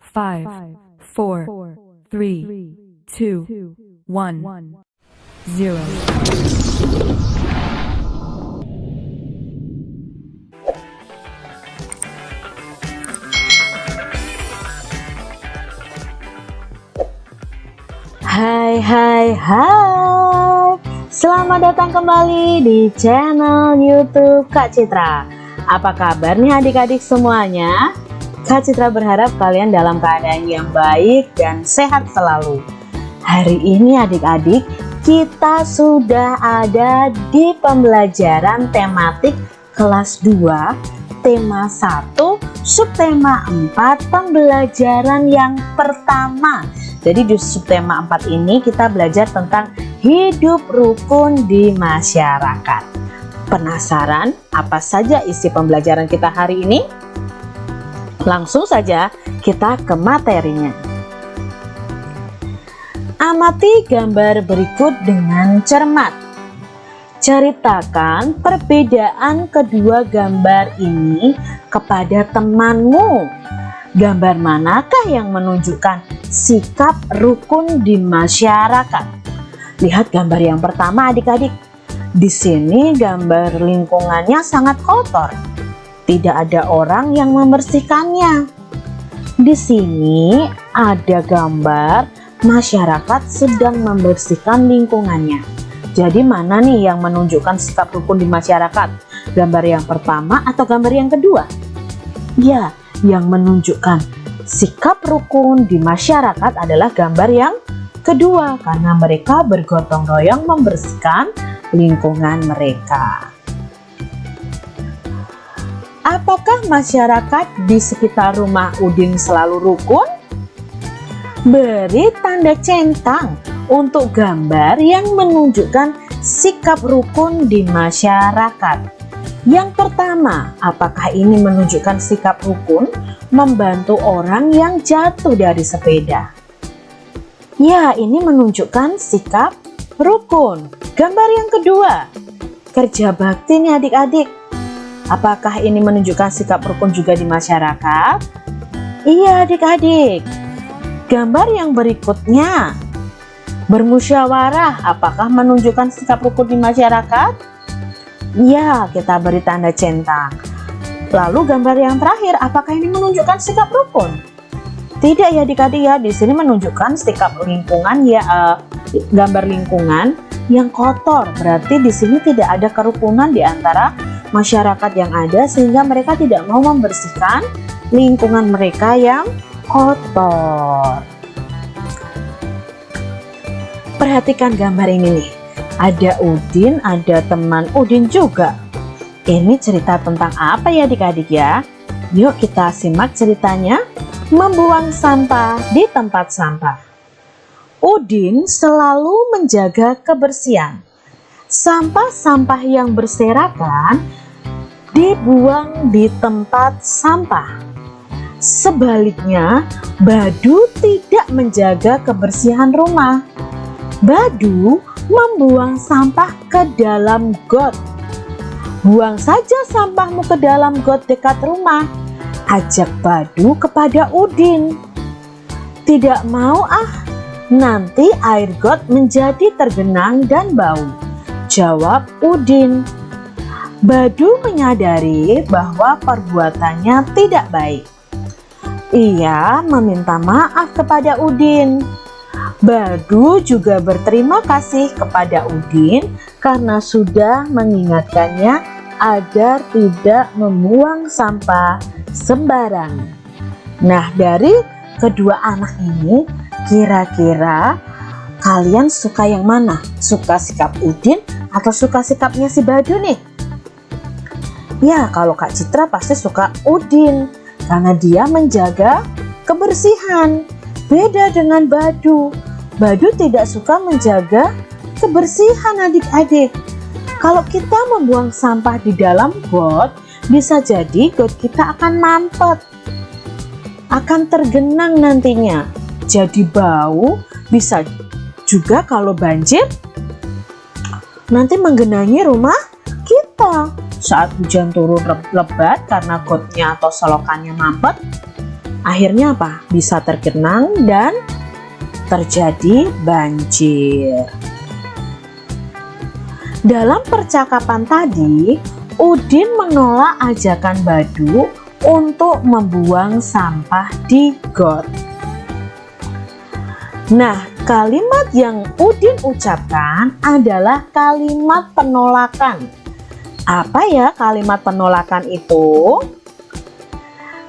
five, four, three, two, one, zero. Hai hai hai Selamat datang kembali di channel youtube Kak Citra Apa kabar nih adik-adik semuanya? Kak Citra berharap kalian dalam keadaan yang baik dan sehat selalu Hari ini adik-adik kita sudah ada di pembelajaran tematik kelas 2 tema 1 subtema 4 pembelajaran yang pertama jadi di subtema 4 ini kita belajar tentang hidup rukun di masyarakat. Penasaran apa saja isi pembelajaran kita hari ini? Langsung saja kita ke materinya. Amati gambar berikut dengan cermat. Ceritakan perbedaan kedua gambar ini kepada temanmu. Gambar manakah yang menunjukkan sikap rukun di masyarakat. Lihat gambar yang pertama adik-adik. Di sini gambar lingkungannya sangat kotor. Tidak ada orang yang membersihkannya. Di sini ada gambar masyarakat sedang membersihkan lingkungannya. Jadi mana nih yang menunjukkan sikap rukun di masyarakat? Gambar yang pertama atau gambar yang kedua? Ya, yang menunjukkan Sikap rukun di masyarakat adalah gambar yang kedua karena mereka bergotong royong membersihkan lingkungan mereka. Apakah masyarakat di sekitar rumah Udin selalu rukun? Beri tanda centang untuk gambar yang menunjukkan sikap rukun di masyarakat. Yang pertama, apakah ini menunjukkan sikap rukun? membantu orang yang jatuh dari sepeda. Ya, ini menunjukkan sikap rukun. Gambar yang kedua, kerja bakti nih adik-adik. Apakah ini menunjukkan sikap rukun juga di masyarakat? Iya adik-adik. Gambar yang berikutnya, bermusyawarah. Apakah menunjukkan sikap rukun di masyarakat? Iya, kita beri tanda centang. Lalu gambar yang terakhir, apakah ini menunjukkan sikap rukun? Tidak ya adik-adik ya, di sini menunjukkan sikap lingkungan ya uh, gambar lingkungan yang kotor. Berarti di sini tidak ada kerukunan di antara masyarakat yang ada sehingga mereka tidak mau membersihkan lingkungan mereka yang kotor. Perhatikan gambar ini nih. Ada Udin, ada teman Udin juga. Ini cerita tentang apa ya adik-adik ya? Yuk kita simak ceritanya. Membuang sampah di tempat sampah. Udin selalu menjaga kebersihan. Sampah-sampah yang berserakan dibuang di tempat sampah. Sebaliknya, Badu tidak menjaga kebersihan rumah. Badu membuang sampah ke dalam got Buang saja sampahmu ke dalam got dekat rumah. Ajak Badu kepada Udin. Tidak mau ah, nanti air got menjadi tergenang dan bau. Jawab Udin. Badu menyadari bahwa perbuatannya tidak baik. Ia meminta maaf kepada Udin. Badu juga berterima kasih kepada Udin karena sudah mengingatkannya agar tidak membuang sampah sembarangan. Nah, dari kedua anak ini, kira-kira kalian suka yang mana? Suka sikap Udin atau suka sikapnya si Badu nih? Ya, kalau Kak Citra pasti suka Udin karena dia menjaga kebersihan. Beda dengan Badu. Badu tidak suka menjaga kebersihan adik-adik. Kalau kita membuang sampah di dalam got, bisa jadi got kita akan mampet. Akan tergenang nantinya. Jadi bau, bisa juga kalau banjir nanti menggenangi rumah kita. Saat hujan turun lebat karena gotnya atau selokannya mampet, akhirnya apa? Bisa tergenang dan terjadi banjir. Dalam percakapan tadi, Udin menolak ajakan Badu untuk membuang sampah di got. Nah, kalimat yang Udin ucapkan adalah kalimat penolakan. Apa ya kalimat penolakan itu?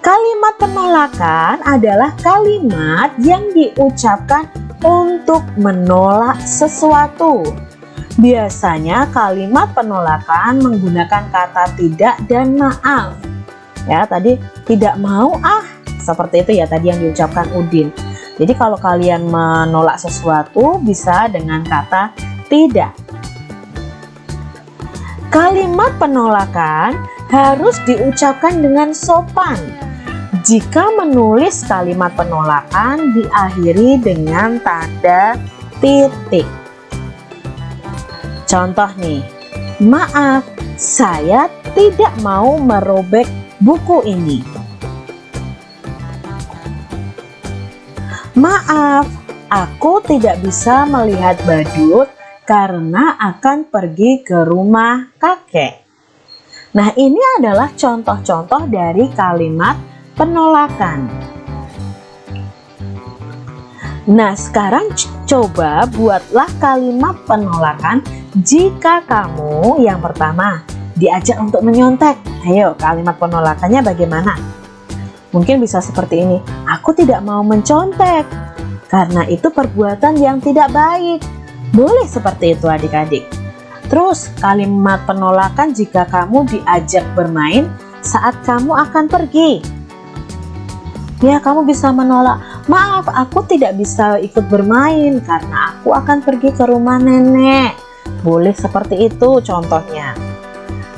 Kalimat penolakan adalah kalimat yang diucapkan untuk menolak sesuatu. Biasanya kalimat penolakan menggunakan kata tidak dan maaf. Ya, tadi tidak mau ah, seperti itu ya tadi yang diucapkan Udin. Jadi kalau kalian menolak sesuatu bisa dengan kata tidak. Kalimat penolakan harus diucapkan dengan sopan jika menulis kalimat penolakan diakhiri dengan tanda titik. Contoh nih, maaf, saya tidak mau merobek buku ini. Maaf, aku tidak bisa melihat badut karena akan pergi ke rumah kakek. Nah, ini adalah contoh-contoh dari kalimat penolakan. Nah, sekarang coba buatlah kalimat penolakan jika kamu yang pertama diajak untuk menyontek. Ayo, kalimat penolakannya bagaimana? Mungkin bisa seperti ini. Aku tidak mau mencontek karena itu perbuatan yang tidak baik. Boleh seperti itu adik-adik. Terus kalimat penolakan jika kamu diajak bermain saat kamu akan pergi. Ya, kamu bisa menolak. Maaf, aku tidak bisa ikut bermain karena aku akan pergi ke rumah nenek. Boleh seperti itu contohnya.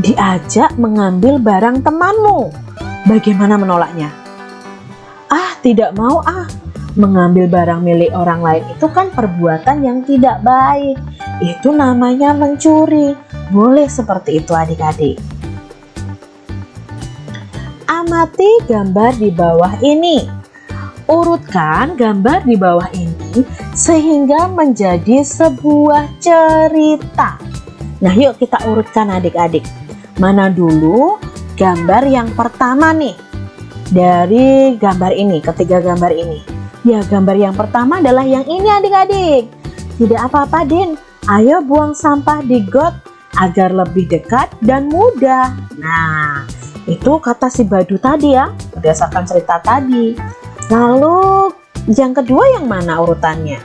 Diajak mengambil barang temanmu. Bagaimana menolaknya? Ah, tidak mau ah. Mengambil barang milik orang lain itu kan perbuatan yang tidak baik. Itu namanya mencuri. Boleh seperti itu adik-adik amati gambar di bawah ini. Urutkan gambar di bawah ini sehingga menjadi sebuah cerita. Nah yuk kita urutkan adik-adik. Mana dulu gambar yang pertama nih dari gambar ini, ketiga gambar ini. Ya gambar yang pertama adalah yang ini adik-adik. Tidak apa-apa Din, ayo buang sampah di got agar lebih dekat dan mudah. Nah, itu kata si Badu tadi ya, berdasarkan cerita tadi. Lalu yang kedua yang mana urutannya?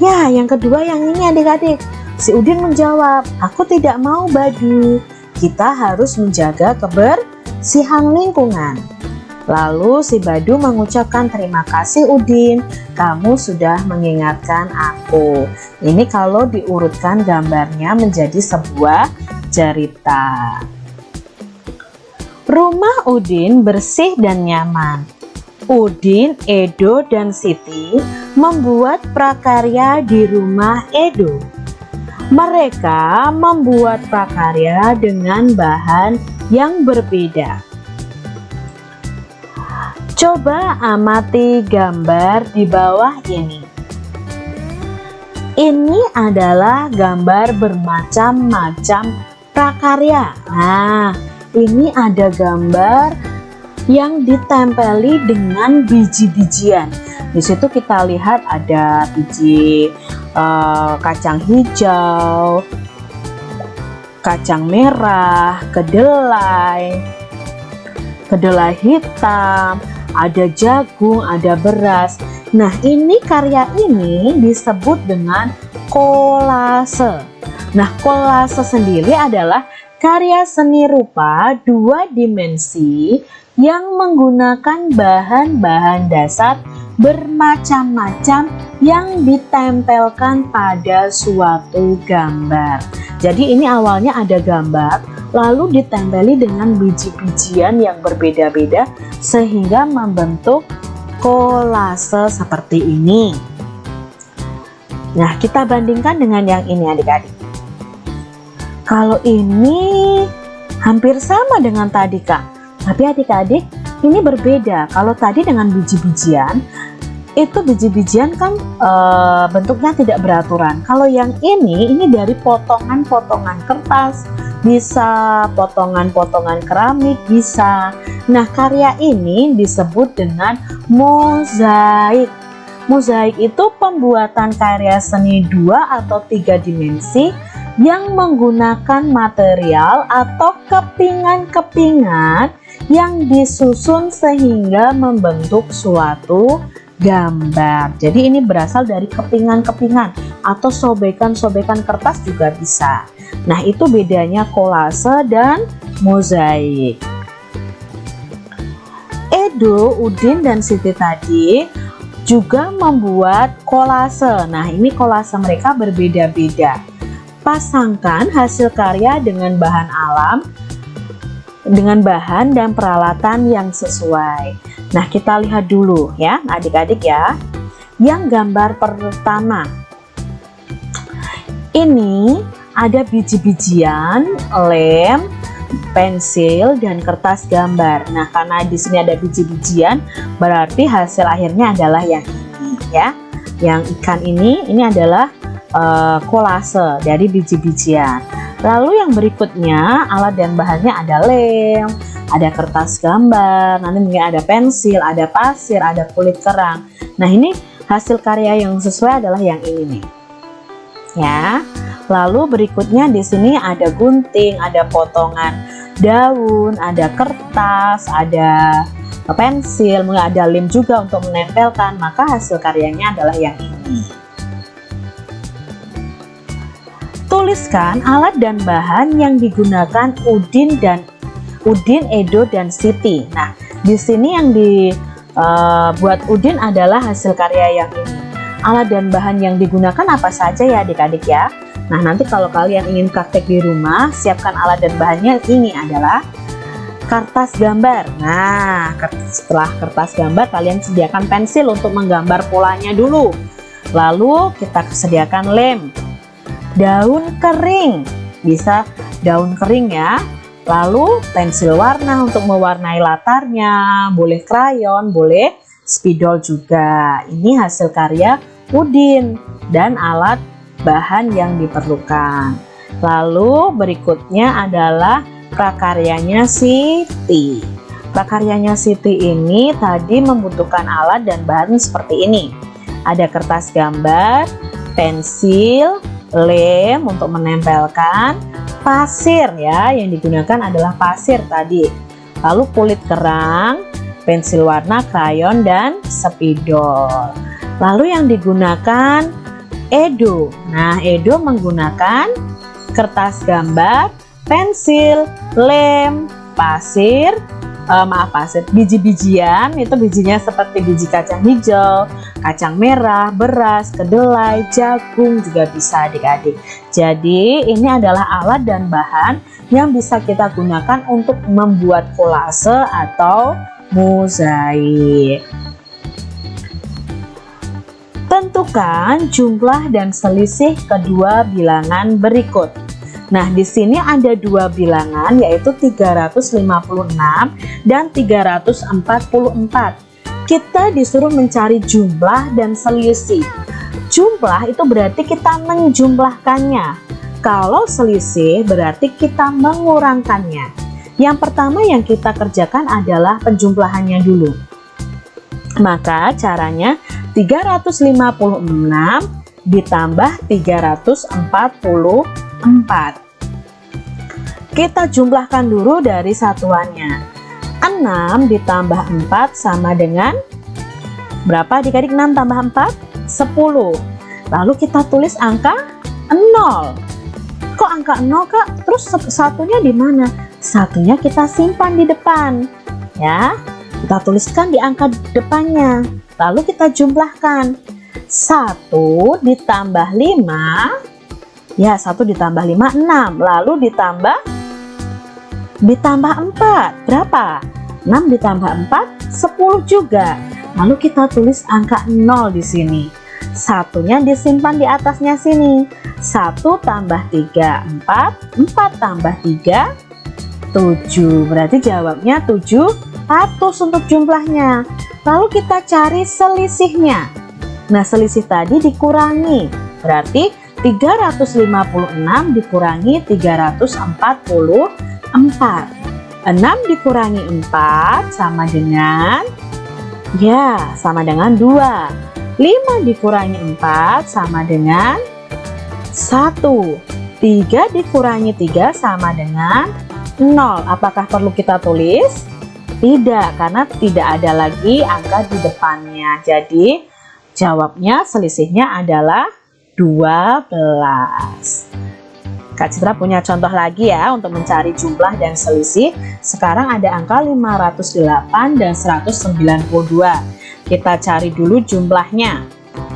Ya, yang kedua yang ini adik-adik. Si Udin menjawab, aku tidak mau Badu. Kita harus menjaga kebersihan lingkungan. Lalu si Badu mengucapkan terima kasih Udin, kamu sudah mengingatkan aku. Ini kalau diurutkan gambarnya menjadi sebuah cerita. Rumah Udin bersih dan nyaman. Udin, Edo, dan Siti membuat prakarya di rumah Edo. Mereka membuat prakarya dengan bahan yang berbeda. Coba amati gambar di bawah ini. Ini adalah gambar bermacam-macam prakarya. Nah, ini ada gambar yang ditempeli dengan biji-bijian. Di situ kita lihat ada biji uh, kacang hijau, kacang merah, kedelai, kedelai hitam, ada jagung, ada beras. Nah, ini karya ini disebut dengan kolase. Nah, kolase sendiri adalah karya seni rupa dua dimensi yang menggunakan bahan-bahan dasar bermacam-macam yang ditempelkan pada suatu gambar. Jadi ini awalnya ada gambar, lalu ditempeli dengan biji-bijian yang berbeda-beda sehingga membentuk kolase seperti ini. Nah, kita bandingkan dengan yang ini adik-adik. Kalau ini hampir sama dengan tadi kak. Tapi adik-adik ini berbeda kalau tadi dengan biji-bijian itu biji-bijian kan e, bentuknya tidak beraturan kalau yang ini ini dari potongan-potongan kertas bisa potongan-potongan keramik bisa. Nah karya ini disebut dengan mozaik. Mozaik itu pembuatan karya seni dua atau tiga dimensi yang menggunakan material atau kepingan-kepingan yang disusun sehingga membentuk suatu gambar. Jadi ini berasal dari kepingan-kepingan atau sobekan-sobekan kertas juga bisa. Nah, itu bedanya kolase dan mozaik. Edo, Udin, dan Siti tadi juga membuat kolase. Nah, ini kolase mereka berbeda-beda. Pasangkan hasil karya dengan bahan alam dengan bahan dan peralatan yang sesuai. Nah, kita lihat dulu ya, adik-adik ya. Yang gambar pertama. Ini ada biji-bijian, lem, pensil dan kertas gambar. Nah, karena di sini ada biji-bijian, berarti hasil akhirnya adalah yang ini ya. Yang ikan ini ini adalah uh, kolase dari biji-bijian. Lalu yang berikutnya alat dan bahannya ada lem, ada kertas gambar, nanti mungkin ada pensil, ada pasir, ada kulit kerang. Nah ini hasil karya yang sesuai adalah yang ini nih. Ya. Lalu berikutnya di sini ada gunting, ada potongan daun, ada kertas, ada pensil, mungkin ada lem juga untuk menempelkan. Maka hasil karyanya adalah yang ini. Tuliskan alat dan bahan yang digunakan Udin dan Udin, Edo dan Siti. Nah, di sini yang dibuat uh, Udin adalah hasil karya yang ini. Alat dan bahan yang digunakan apa saja ya adik-adik ya. Nah, nanti kalau kalian ingin praktek di rumah, siapkan alat dan bahannya ini adalah kertas gambar. Nah, setelah kertas gambar kalian sediakan pensil untuk menggambar polanya dulu. Lalu kita sediakan lem daun kering. Bisa daun kering ya. Lalu pensil warna untuk mewarnai latarnya. Boleh krayon boleh spidol juga. Ini hasil karya Udin dan alat bahan yang diperlukan. Lalu berikutnya adalah prakaryanya Siti. Prakaryanya Siti ini tadi membutuhkan alat dan bahan seperti ini. Ada kertas gambar pensil lem untuk menempelkan pasir ya. Yang digunakan adalah pasir tadi. Lalu kulit kerang pensil warna krayon dan spidol. Lalu yang digunakan edo. Nah edo menggunakan kertas gambar pensil lem pasir uh, maaf pasir biji-bijian itu bijinya seperti biji kacang hijau kacang merah beras kedelai jagung juga bisa adik-adik. Jadi ini adalah alat dan bahan yang bisa kita gunakan untuk membuat kolase atau mozaik. Tentukan jumlah dan selisih kedua bilangan berikut Nah, di sini ada dua bilangan yaitu 356 dan 344. Kita disuruh mencari jumlah dan selisih. Jumlah itu berarti kita menjumlahkannya. Kalau selisih berarti kita mengurangkannya. Yang pertama yang kita kerjakan adalah penjumlahannya dulu. Maka caranya 356 ditambah 344 4 kita jumlahkan dulu dari satuannya. 6 ditambah 4 sama dengan berapa? Adik-adik 6 tambah 4 10 lalu kita tulis angka 0 kok angka 0 kak? Terus satunya di mana? Satunya kita simpan di depan ya. Kita tuliskan di angka depannya. Lalu kita jumlahkan. 1 ditambah 5 Ya, 1 ditambah 5, 6. Lalu ditambah ditambah 4. Berapa? 6 ditambah 4, 10 juga. Lalu kita tulis angka 0 di sini. Satunya disimpan di atasnya sini. 1 tambah 3, 4. 4 tambah 3, 7. Berarti jawabnya 7 100 untuk jumlahnya. Lalu kita cari selisihnya. Nah, selisih tadi dikurangi. Berarti 356 dikurangi 344. 6 dikurangi 4 sama dengan ya, sama dengan 2. 5 dikurangi 4 sama dengan 1. 3 dikurangi 3 sama dengan 0. Apakah perlu kita tulis? Tidak, karena tidak ada lagi angka di depannya. Jadi, jawabnya selisihnya adalah 12. Kak Citra punya contoh lagi ya untuk mencari jumlah dan selisih. Sekarang ada angka 508 dan 192. Kita cari dulu jumlahnya.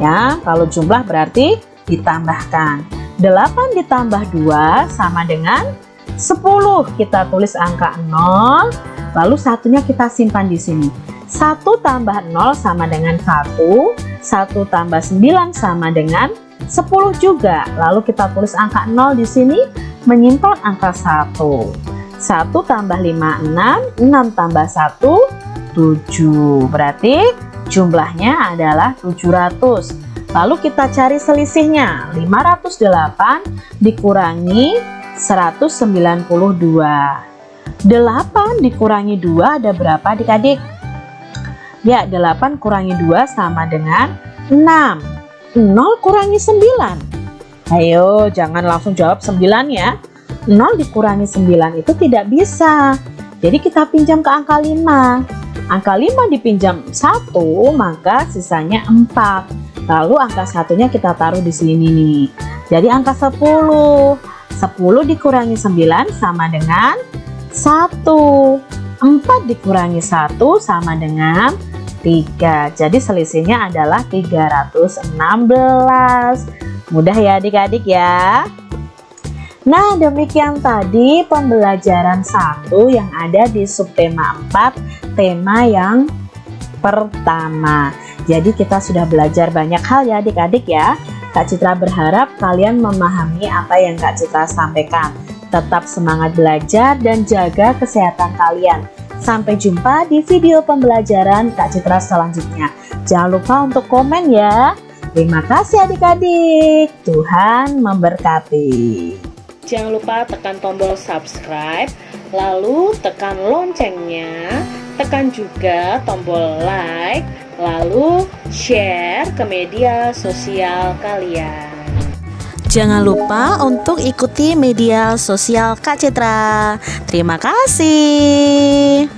Ya, kalau jumlah berarti ditambahkan. 8 ditambah 2 sama dengan 10. Kita tulis angka 0 Lalu satunya kita simpan di sini. 1 tambah 0 sama dengan 1, 1 tambah 9 sama dengan 10 juga. Lalu kita tulis angka 0 di sini menyimpan angka 1. 1 tambah 5, 6, 6 tambah 1, 7. Berarti jumlahnya adalah 700. Lalu kita cari selisihnya. 508 dikurangi 192. 8 dikurangi 2 ada berapa adik-adik? Ya, 8 kurangi 2 sama dengan 6. 0 kurangi 9. Ayo, jangan langsung jawab 9 ya. 0 dikurangi 9 itu tidak bisa. Jadi kita pinjam ke angka 5. Angka 5 dipinjam 1, maka sisanya 4. Lalu angka satunya kita taruh di sini nih. Jadi angka 10. 10 dikurangi 9 sama dengan 1 4 dikurangi 1 sama dengan 3 jadi selisihnya adalah 316 mudah ya adik-adik ya? Nah demikian tadi pembelajaran satu yang ada di subtema 4 tema yang pertama. Jadi kita sudah belajar banyak hal ya adik-adik ya. Kak Citra berharap kalian memahami apa yang Kak Citra sampaikan. Tetap semangat belajar dan jaga kesehatan kalian. Sampai jumpa di video pembelajaran Kak Citra selanjutnya. Jangan lupa untuk komen ya. Terima kasih adik-adik. Tuhan memberkati. Jangan lupa tekan tombol subscribe, lalu tekan loncengnya, tekan juga tombol like, lalu share ke media sosial kalian. Jangan lupa untuk ikuti media sosial Kak Citra. Terima kasih.